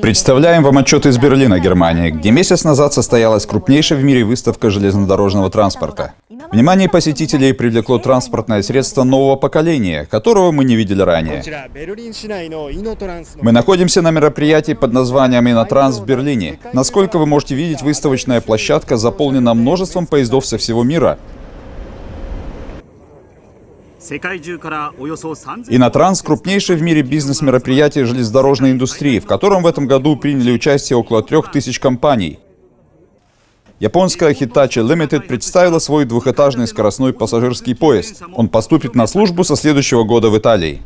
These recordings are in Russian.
Представляем вам отчет из Берлина, Германия, где месяц назад состоялась крупнейшая в мире выставка железнодорожного транспорта. Внимание посетителей привлекло транспортное средство нового поколения, которого мы не видели ранее. Мы находимся на мероприятии под названием «Инотранс» в Берлине. Насколько вы можете видеть, выставочная площадка заполнена множеством поездов со всего мира. Инотранс – крупнейшее в мире бизнес-мероприятие железнодорожной индустрии, в котором в этом году приняли участие около трех тысяч компаний. Японская Hitachi Limited представила свой двухэтажный скоростной пассажирский поезд. Он поступит на службу со следующего года в Италии.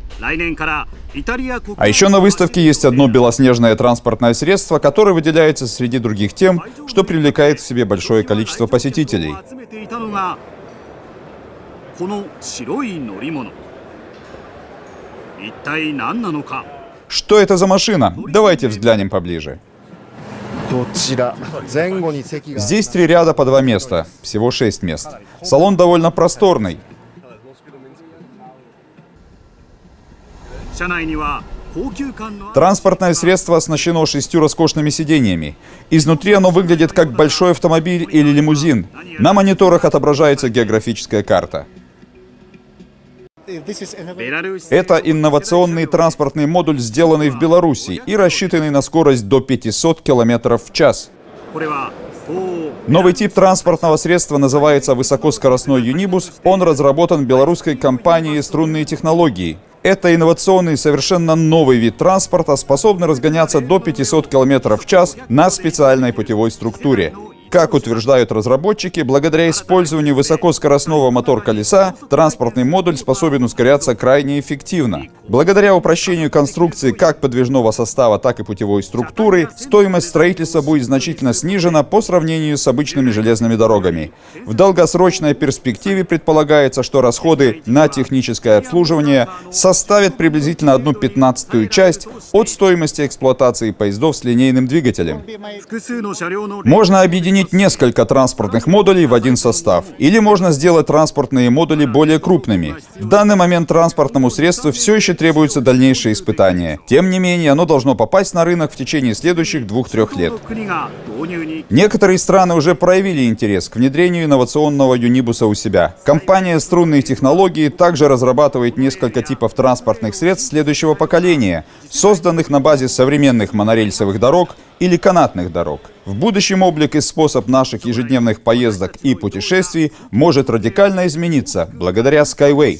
А еще на выставке есть одно белоснежное транспортное средство, которое выделяется среди других тем, что привлекает в себе большое количество посетителей. この白い乗り物一体何なのか Что это за машина? Давайте взглянем поближе. Здесь три ряда по два места, всего шесть мест. Салон довольно просторный. Транспортное средство оснащено шестью роскошными сидениями. Изнутри оно выглядит как большой автомобиль или лимузин. На мониторах отображается географическая карта. Это инновационный транспортный модуль, сделанный в Беларуси и рассчитанный на скорость до 500 км в час. Новый тип транспортного средства называется высокоскоростной юнибус. Он разработан белорусской компанией «Струнные технологии». Это инновационный, совершенно новый вид транспорта, способный разгоняться до 500 км в час на специальной путевой структуре. Как утверждают разработчики, благодаря использованию высокоскоростного мотор-колеса, транспортный модуль способен ускоряться крайне эффективно. Благодаря упрощению конструкции как подвижного состава, так и путевой структуры, стоимость строительства будет значительно снижена по сравнению с обычными железными дорогами. В долгосрочной перспективе предполагается, что расходы на техническое обслуживание составят приблизительно одну пятнадцатую часть от стоимости эксплуатации поездов с линейным двигателем. Можно объединить несколько транспортных модулей в один состав. Или можно сделать транспортные модули более крупными. В данный момент транспортному средству все еще требуются дальнейшие испытания. Тем не менее, оно должно попасть на рынок в течение следующих двух-трех лет. Некоторые страны уже проявили интерес к внедрению инновационного юнибуса у себя. Компания «Струнные технологии» также разрабатывает несколько типов транспортных средств следующего поколения, созданных на базе современных монорельсовых дорог или канатных дорог. В будущем облик и способ наших ежедневных поездок и путешествий может радикально измениться благодаря Skyway.